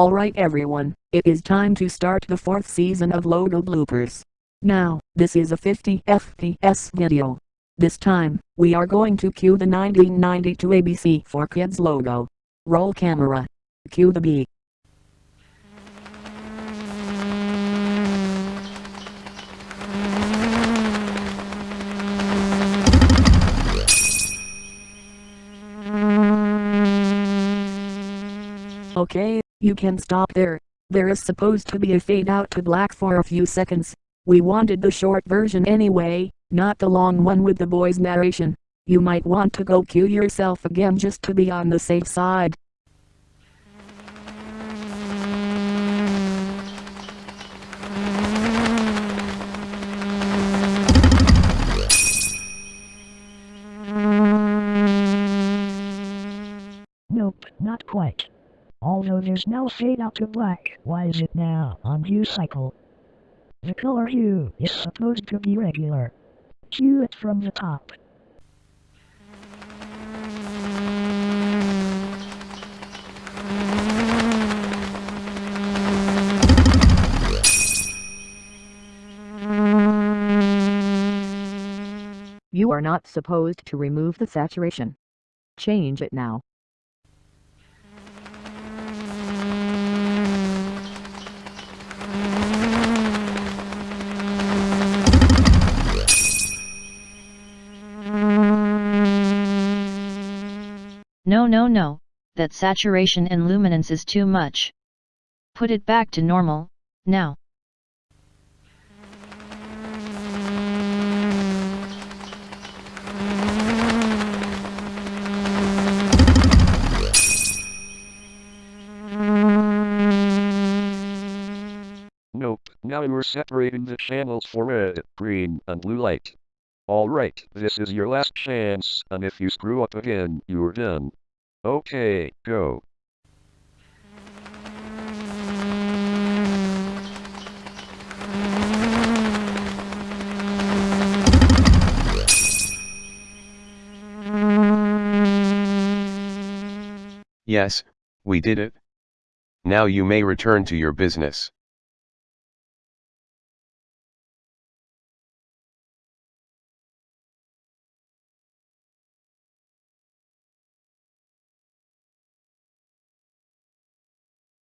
Alright everyone, it is time to start the fourth season of Logo Bloopers. Now, this is a 50 FPS video. This time, we are going to cue the 1992 ABC for Kids logo. Roll camera. Cue the beat. Okay, you can stop there. There is supposed to be a fade out to black for a few seconds. We wanted the short version anyway, not the long one with the boy's narration. You might want to go cue yourself again just to be on the safe side. Nope, not quite. Although there's no fade out to black, why is it now on hue cycle? The color hue is supposed to be regular. Cue it from the top. You are not supposed to remove the saturation. Change it now. No no no, that saturation and luminance is too much. Put it back to normal, now. Nope, now you're separating the channels for red, green, and blue light. Alright, this is your last chance, and if you screw up again, you're done. Okay, go. Yes, we did it. Now you may return to your business.